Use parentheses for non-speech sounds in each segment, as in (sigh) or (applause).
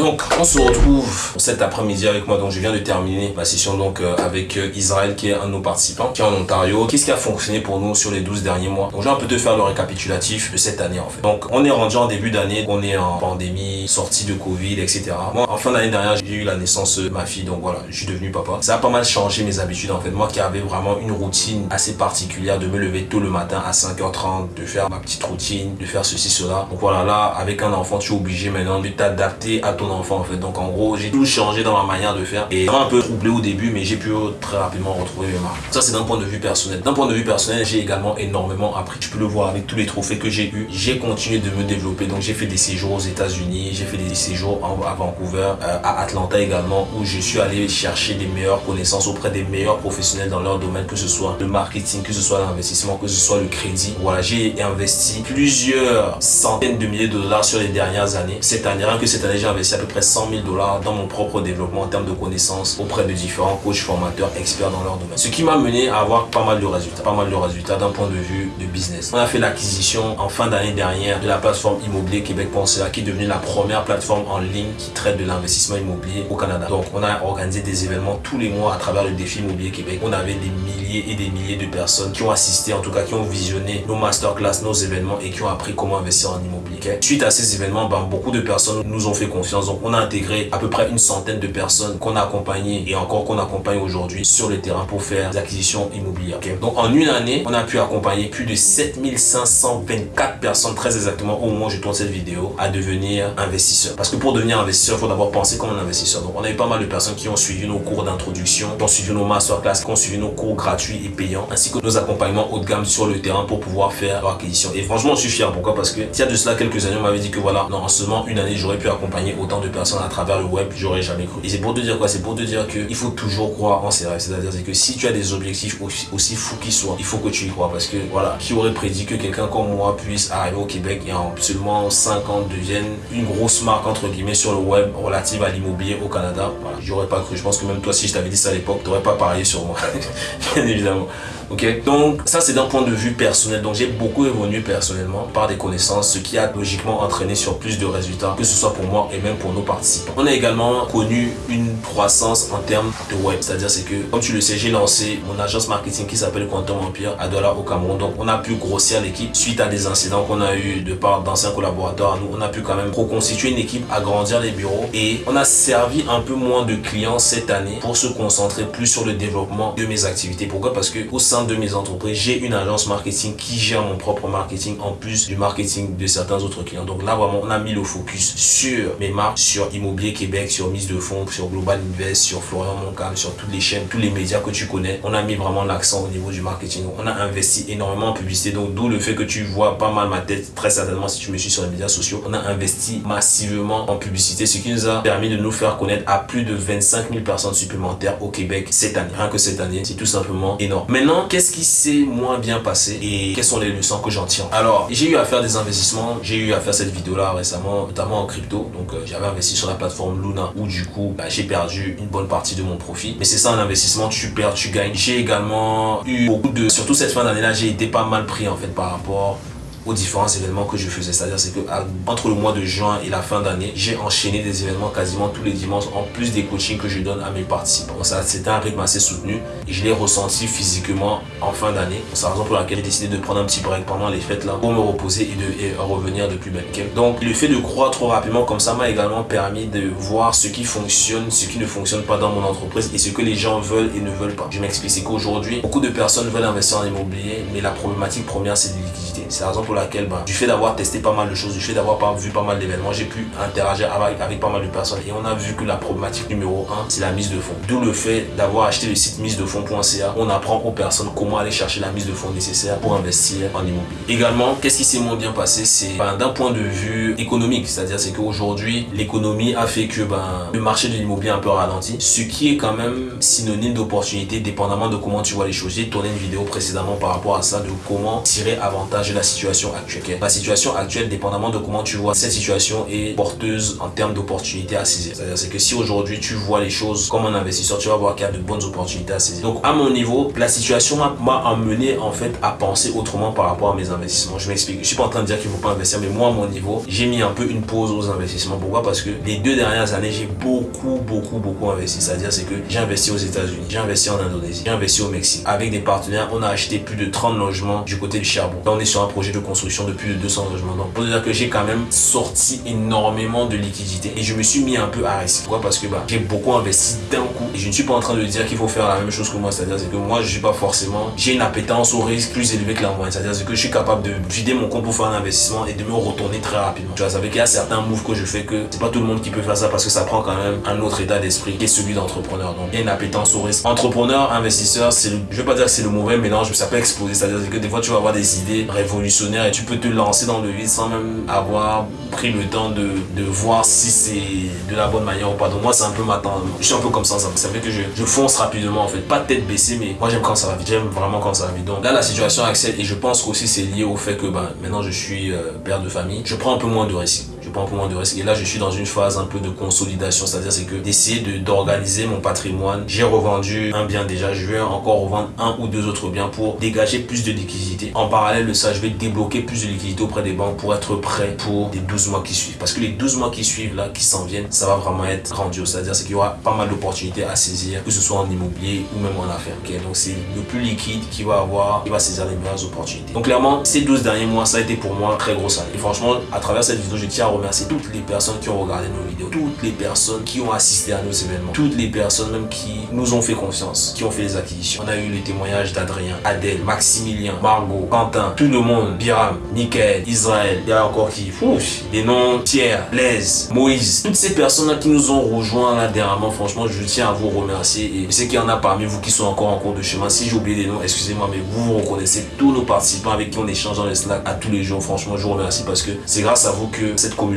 Donc, on se retrouve cet après-midi avec moi. Donc, je viens de terminer ma session donc euh, avec euh, Israël, qui est un de nos participants, qui est en Ontario. Qu'est-ce qui a fonctionné pour nous sur les 12 derniers mois? Donc, je vais un peu te faire le récapitulatif de cette année, en fait. Donc, on est rendu en début d'année, on est en pandémie, sortie de Covid, etc. Moi, en fin d'année dernière, j'ai eu la naissance de ma fille, donc voilà, je suis devenu papa. Ça a pas mal changé mes habitudes, en fait. Moi qui avais vraiment une routine assez particulière de me lever tôt le matin à 5h30, de faire ma petite routine, de faire ceci, cela. Donc voilà, là, avec un enfant, tu es obligé maintenant de t'adapter à ton en fait. Donc, en gros, j'ai tout changé dans ma manière de faire et un peu troublé au début, mais j'ai pu très rapidement retrouver mes marques. Ça, c'est d'un point de vue personnel. D'un point de vue personnel, j'ai également énormément appris. Tu peux le voir avec tous les trophées que j'ai eu. J'ai continué de me développer. Donc, j'ai fait des séjours aux États-Unis, j'ai fait des séjours à Vancouver, euh, à Atlanta également, où je suis allé chercher des meilleures connaissances auprès des meilleurs professionnels dans leur domaine, que ce soit le marketing, que ce soit l'investissement, que ce soit le crédit. Voilà, j'ai investi plusieurs centaines de milliers de dollars sur les dernières années. Cette année, rien que cette année, j'ai investi à peu près 100 000 dollars dans mon propre développement en termes de connaissances auprès de différents coachs, formateurs, experts dans leur domaine. Ce qui m'a mené à avoir pas mal de résultats, pas mal de résultats d'un point de vue de business. On a fait l'acquisition en fin d'année dernière de la plateforme Immobilier Québec.ca qui est devenue la première plateforme en ligne qui traite de l'investissement immobilier au Canada. Donc, on a organisé des événements tous les mois à travers le défi Immobilier Québec. On avait des milliers et des milliers de personnes qui ont assisté, en tout cas qui ont visionné nos masterclass, nos événements et qui ont appris comment investir en immobilier. Suite à ces événements, ben, beaucoup de personnes nous ont fait confiance. Donc, on a intégré à peu près une centaine de personnes qu'on a accompagnées et encore qu'on accompagne aujourd'hui sur le terrain pour faire des acquisitions immobilières. Donc, en une année, on a pu accompagner plus de 7524 personnes, très exactement, au moment où je tourne cette vidéo, à devenir investisseurs. Parce que pour devenir investisseur, il faut d'abord penser comme un investisseur. Donc, on a eu pas mal de personnes qui ont suivi nos cours d'introduction, qui ont suivi nos masterclass, qui ont suivi nos cours gratuits et payants, ainsi que nos accompagnements haut de gamme sur le terrain pour pouvoir faire leur acquisition. Et franchement, je suis fier. Pourquoi? Parce que il y a de cela quelques années, on m'avait dit que voilà, non, en seulement une année, j'aurais pu accompagner autant de personnes à travers le web, j'aurais jamais cru. Et c'est pour te dire quoi? C'est pour te dire qu'il faut toujours croire en ses rêves. C'est-à-dire que si tu as des objectifs aussi, fous qu'ils soient, il faut que tu y crois. Parce que voilà, qui aurait prédit que quelqu'un comme moi puisse arriver au Québec et en seulement 5 ans devienne une grosse marque entre guillemets sur le web relative à l'immobilier au Canada? J'aurais pas cru. Je pense que même toi, si je t'avais dit ça à l'époque, tu n'aurais pas parié sur moi. (laughs) Bien évidemment. Ok, donc ça c'est d'un point de vue personnel. Donc j'ai beaucoup évolué personnellement par des connaissances, ce qui a logiquement entraîné sur plus de résultats, que ce soit pour moi et même pour nos participants. On a également connu une croissance en termes de web, c'est-à-dire c'est que, comme tu le sais, j'ai lancé mon agence marketing qui s'appelle Quantum Empire à Douala au Cameroun. Donc on a pu grossir l'équipe suite à des incidents qu'on a eu de part d'anciens collaborateurs à nous. On a pu quand même reconstituer une équipe, agrandir les bureaux et on a servi un peu moins de clients cette année pour se concentrer plus sur le développement de mes activités. Pourquoi? Parce que au sein de mes entreprises, j'ai une agence marketing qui gère mon propre marketing en plus du marketing de certains autres clients. Donc là, vraiment, on a mis le focus sur mes marques, sur Immobilier Québec, sur Mise de Fonds, sur Global Invest, sur Florian Moncam, sur toutes les chaînes, tous les médias que tu connais. On a mis vraiment l'accent au niveau du marketing. On a investi énormément en publicité. Donc d'où le fait que tu vois pas mal ma tête, très certainement si tu me suis sur les médias sociaux. On a investi massivement en publicité, ce qui nous a permis de nous faire connaître à plus de 25 000 personnes supplémentaires au Québec cette année. Rien que cette année, c'est tout simplement énorme. Maintenant, qu'est-ce qui s'est moins bien passé et quelles sont les leçons que j'en tire Alors, j'ai eu à faire des investissements, j'ai eu à faire cette vidéo-là récemment, notamment en crypto. Donc, euh, j'avais investi sur la plateforme Luna où du coup, bah, j'ai perdu une bonne partie de mon profit. Mais c'est ça un investissement, tu perds, tu gagnes. J'ai également eu beaucoup de... Surtout cette fin d'année-là, j'ai été pas mal pris en fait par rapport aux différents événements que je faisais. C'est-à-dire c'est que entre le mois de juin et la fin d'année, j'ai enchaîné des événements quasiment tous les dimanches en plus des coachings que je donne à mes participants. C'était un rythme assez soutenu et je l'ai ressenti physiquement en fin d'année. C'est la raison pour laquelle j'ai décidé de prendre un petit break pendant les fêtes là pour me reposer et de revenir de plus belle. Donc le fait de croire trop rapidement comme ça m'a également permis de voir ce qui fonctionne, ce qui ne fonctionne pas dans mon entreprise et ce que les gens veulent et ne veulent pas. Je m'explique, c'est qu'aujourd'hui, beaucoup de personnes veulent investir en immobilier, mais la problématique première c'est de liquidité. C'est la raison pour laquelle, bah, du fait d'avoir testé pas mal de choses, du fait d'avoir vu pas mal d'événements, j'ai pu interagir avec, avec, pas mal de personnes et on a vu que la problématique numéro un, c'est la mise de fonds. D'où le fait d'avoir acheté le site mise de fonds.ca. On apprend aux personnes comment aller chercher la mise de fonds nécessaire pour investir en immobilier. Également, qu'est-ce qui s'est moins bien passé? C'est bah, d'un point de vue économique, c'est-à-dire c'est qu'aujourd'hui, l'économie a fait que ben, le marché de l'immobilier un peu ralenti, ce qui est quand même synonyme d'opportunité dépendamment de comment tu vois les choses. J'ai tourné une vidéo précédemment par rapport à ça, de comment tirer avantage de la situation actuelle. La situation actuelle, dépendamment de comment tu vois cette situation, est porteuse en termes d'opportunités à saisir. C'est-à-dire c'est que si aujourd'hui tu vois les choses comme un investisseur, tu vas voir qu'il y a de bonnes opportunités à saisir. Donc à mon niveau, la situation m'a amené en fait à penser autrement par rapport à mes investissements. Je m'explique. Je suis pas en train de dire qu'il faut pas investir, mais moi à mon niveau, j'ai mis un peu une pause aux investissements. Pourquoi? Parce que les deux dernières années, j'ai beaucoup, beaucoup, beaucoup investi. C'est-à-dire c'est que j'ai investi aux États-Unis, j'ai investi en Indonésie, j'ai investi au Mexique. Avec des partenaires, on a acheté plus de 30 logements du côté du charbon. Là, on est sur un projet de construction de plus de 200 logements. Donc, pour dire que j'ai quand même sorti énormément de liquidités et je me suis mis un peu à risque. Pourquoi? Parce que bah, j'ai beaucoup investi d'un coup et je ne suis pas en train de dire qu'il faut faire la même chose que moi. C'est-à-dire que moi, je suis pas forcément, j'ai une appétence au risque plus élevée que la moyenne. C'est-à-dire que je suis capable de vider mon compte pour faire un investissement et de me retourner très rapidement. Tu vois, ça qu'il y a certains moves que je fais que c'est pas tout le monde qui peut faire ça parce que ça prend quand même un autre état d'esprit qui est celui d'entrepreneur. Donc, il y a une appétence au risque. Entrepreneur, investisseur, c'est je vais pas dire que c'est le mauvais mélange, mais ça peut exploser. C'est-à-dire que des fois, tu vas avoir des idées révolutionnaires tu peux te lancer dans le vide sans même avoir pris le temps de, de voir si c'est de la bonne manière ou pas. Donc, moi, c'est un peu ma. Je suis un peu comme ça. Ça, fait que je, je fonce rapidement, en fait. Pas tête baissée, mais moi, j'aime quand ça va vite. J'aime vraiment quand ça va vite. Donc, là, la situation accède et je pense qu'aussi c'est lié au fait que ben, maintenant, je suis euh, père de famille. Je prends un peu moins de risques prends moins de risques. Et là, je suis dans une phase un peu de consolidation, c'est-à-dire c'est que d'essayer d'organiser mon patrimoine. J'ai revendu un bien déjà, je vais encore revendre un ou deux autres biens pour dégager plus de liquidités. En parallèle de ça, je vais débloquer plus de liquidités auprès des banques pour être prêt pour les 12 mois qui suivent. Parce que les 12 mois qui suivent, là, qui s'en viennent, ça va vraiment être grandiose. C'est-à-dire c'est qu'il y aura pas mal d'opportunités à saisir, que ce soit en immobilier ou même en affaires. Donc c'est le plus liquide qui va avoir, qui va saisir les meilleures opportunités. Donc clairement, ces 12 derniers mois, ça a été pour moi très gros année. Et franchement, à travers cette vidéo, je tiens à toutes les personnes qui ont regardé nos vidéos, toutes les personnes qui ont assisté à nos événements, toutes les personnes même qui nous ont fait confiance, qui ont fait les acquisitions. On a eu les témoignages d'Adrien, Adèle, Maximilien, Margot, Quentin, tout le monde, Biram, Nickel, Israël, il y a encore qui, ouf, des noms, Pierre, Blaise, Moïse, toutes ces personnes-là qui nous ont rejoints là dernièrement, franchement, je tiens à vous remercier et je sais qu'il y en a parmi vous qui sont encore en cours de chemin. Si j'ai oublié des noms, excusez-moi, mais vous vous reconnaissez tous nos participants avec qui on échange dans les Slack à tous les jours. Franchement, je vous remercie parce que c'est grâce à vous que cette communauté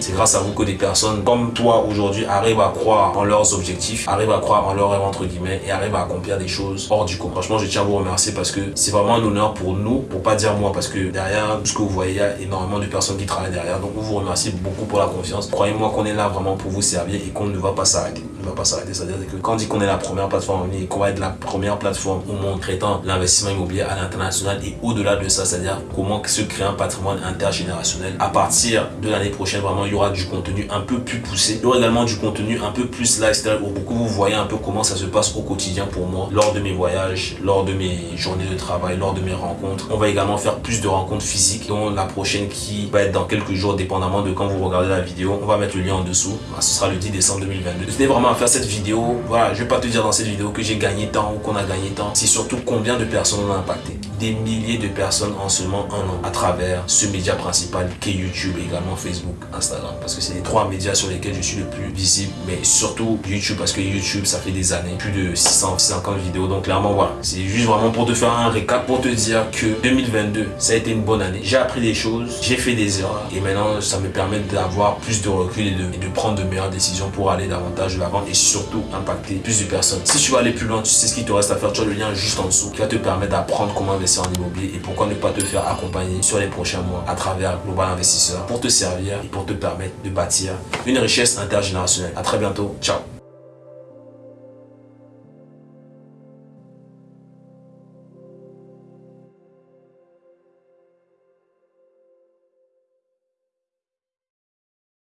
C'est grâce à vous que des personnes comme toi aujourd'hui arrivent à croire en leurs objectifs, arrivent à croire en leurs rêves entre guillemets et arrivent à accomplir des choses hors du commun. Franchement, je tiens à vous remercier parce que c'est vraiment un honneur pour nous, pour pas dire moi, parce que derrière tout ce que vous voyez, il y a énormément de personnes qui travaillent derrière. Donc, vous vous remercie beaucoup pour la confiance. Croyez-moi qu'on est là vraiment pour vous servir et qu'on ne va pas s'arrêter. Ne va pas s'arrêter. C'est-à-dire que quand on dit qu'on est la première plateforme en ligne, qu'on va être la première plateforme au monde traitant l'investissement immobilier à l'international et au-delà de ça, c'est-à-dire comment se créer un patrimoine intergénérationnel. À partir de l'année prochaine, vraiment, il y aura du contenu un peu plus poussé. Il y aura également du contenu un peu plus lifestyle où vous voyez un peu comment ça se passe au quotidien pour moi lors de mes voyages, lors de mes journées de travail, lors de mes rencontres. On va également faire plus de rencontres physiques dont la prochaine qui va être dans quelques jours dépendamment de quand vous regardez la vidéo. On va mettre le lien en dessous. Ce sera le 10 décembre 2022. Tenez vraiment à faire cette vidéo. Voilà, je vais pas te dire dans cette vidéo que j'ai gagné tant ou qu'on a gagné tant. C'est surtout combien de personnes on a impacté. Des milliers de personnes en seulement un an à travers ce média principal qui est YouTube et également Facebook, Instagram. Parce que c'est les trois médias sur lesquels je suis le plus visible. Mais surtout YouTube parce que YouTube, ça fait des années. Plus de 650 vidéos. Donc clairement, voilà. C'est juste vraiment pour te faire un récap, pour te dire que 2022, ça a été une bonne année. J'ai appris des choses, j'ai fait des erreurs. Et maintenant, ça me permet d'avoir plus de recul et de, prendre de meilleures décisions pour aller davantage de l'avant et surtout impacter plus de personnes. Si tu veux aller plus loin, tu sais ce qu'il te reste à faire. Tu as le lien juste en dessous qui va te permettre d'apprendre comment investir en immobilier et pourquoi ne pas te faire accompagner sur les prochains mois à travers Global Investisseur pour te servir et pour te permettre de bâtir une richesse intergénérationnelle. À très bientôt. Ciao